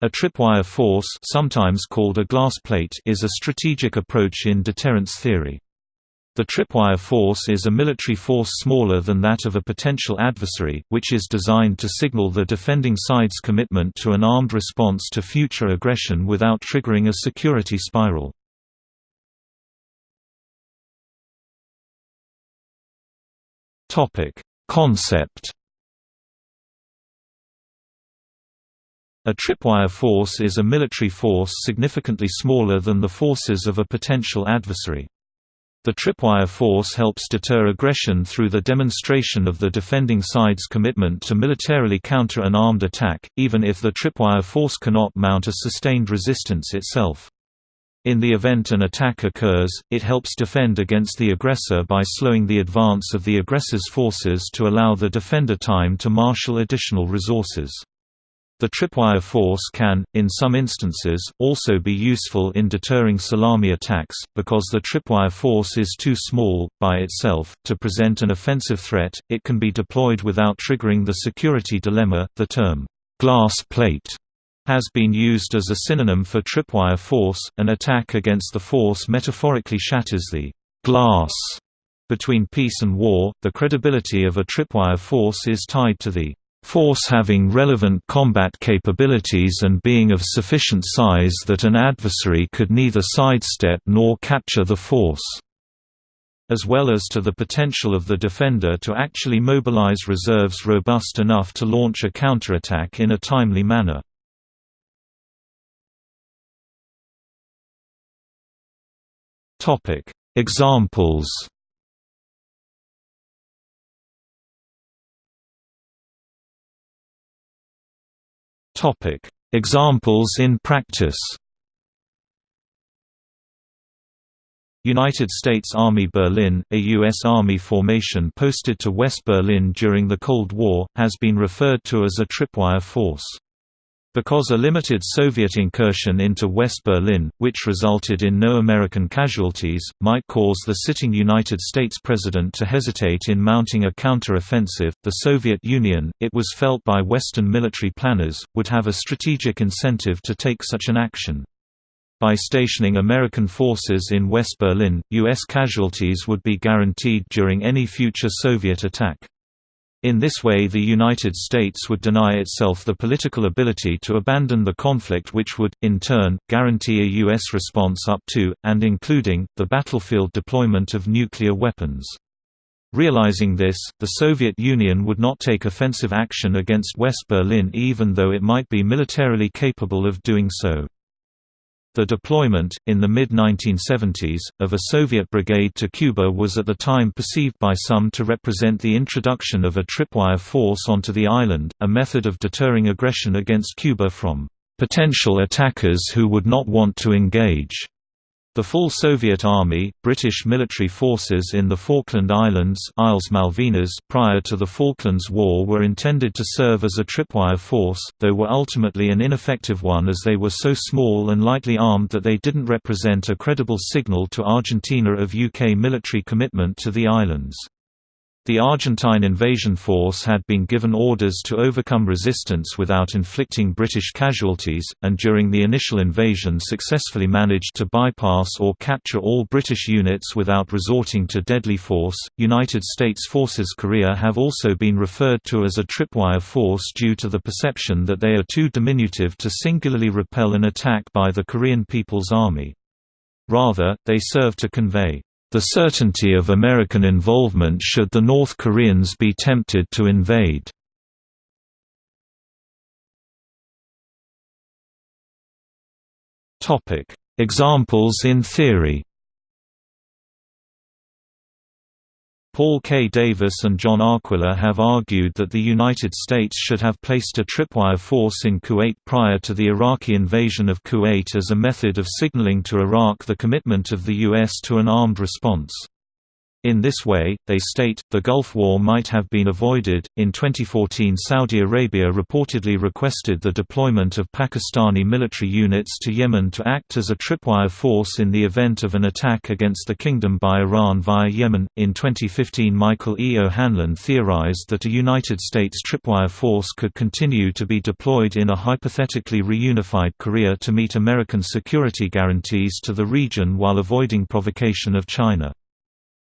A tripwire force sometimes called a glass plate is a strategic approach in deterrence theory. The tripwire force is a military force smaller than that of a potential adversary, which is designed to signal the defending side's commitment to an armed response to future aggression without triggering a security spiral. Concept A tripwire force is a military force significantly smaller than the forces of a potential adversary. The tripwire force helps deter aggression through the demonstration of the defending side's commitment to militarily counter an armed attack, even if the tripwire force cannot mount a sustained resistance itself. In the event an attack occurs, it helps defend against the aggressor by slowing the advance of the aggressor's forces to allow the defender time to marshal additional resources. The tripwire force can, in some instances, also be useful in deterring salami attacks, because the tripwire force is too small, by itself, to present an offensive threat. It can be deployed without triggering the security dilemma. The term, glass plate, has been used as a synonym for tripwire force. An attack against the force metaphorically shatters the glass between peace and war. The credibility of a tripwire force is tied to the force having relevant combat capabilities and being of sufficient size that an adversary could neither sidestep nor capture the force as well as to the potential of the defender to actually mobilize reserves robust enough to launch a counterattack in a timely manner. Examples Topic: Examples in practice. United States Army Berlin, a U.S. Army formation posted to West Berlin during the Cold War, has been referred to as a tripwire force. Because a limited Soviet incursion into West Berlin, which resulted in no American casualties, might cause the sitting United States president to hesitate in mounting a counter-offensive, the Soviet Union, it was felt by Western military planners, would have a strategic incentive to take such an action. By stationing American forces in West Berlin, U.S. casualties would be guaranteed during any future Soviet attack. In this way the United States would deny itself the political ability to abandon the conflict which would, in turn, guarantee a U.S. response up to, and including, the battlefield deployment of nuclear weapons. Realizing this, the Soviet Union would not take offensive action against West Berlin even though it might be militarily capable of doing so. The deployment, in the mid-1970s, of a Soviet brigade to Cuba was at the time perceived by some to represent the introduction of a tripwire force onto the island, a method of deterring aggression against Cuba from potential attackers who would not want to engage. The full Soviet Army, British military forces in the Falkland Islands Islas Malvinas prior to the Falklands War were intended to serve as a tripwire force, though were ultimately an ineffective one as they were so small and lightly armed that they didn't represent a credible signal to Argentina of UK military commitment to the islands. The Argentine invasion force had been given orders to overcome resistance without inflicting British casualties, and during the initial invasion successfully managed to bypass or capture all British units without resorting to deadly force. United States Forces Korea have also been referred to as a tripwire force due to the perception that they are too diminutive to singularly repel an attack by the Korean People's Army. Rather, they serve to convey the certainty of American involvement should the North Koreans be tempted to invade. Examples in theory Paul K. Davis and John Arquilla have argued that the United States should have placed a tripwire force in Kuwait prior to the Iraqi invasion of Kuwait as a method of signaling to Iraq the commitment of the U.S. to an armed response. In this way, they state, the Gulf War might have been avoided. In 2014, Saudi Arabia reportedly requested the deployment of Pakistani military units to Yemen to act as a tripwire force in the event of an attack against the kingdom by Iran via Yemen. In 2015, Michael E. O'Hanlon theorized that a United States tripwire force could continue to be deployed in a hypothetically reunified Korea to meet American security guarantees to the region while avoiding provocation of China.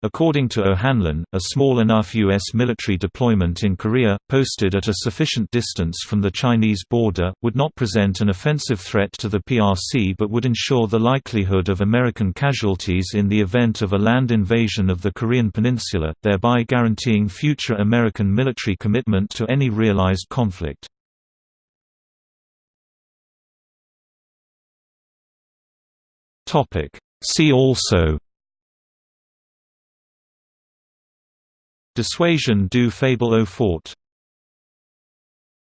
According to O'Hanlon, a small enough U.S. military deployment in Korea, posted at a sufficient distance from the Chinese border, would not present an offensive threat to the PRC but would ensure the likelihood of American casualties in the event of a land invasion of the Korean peninsula, thereby guaranteeing future American military commitment to any realized conflict. See also Dissuasion du faible au fort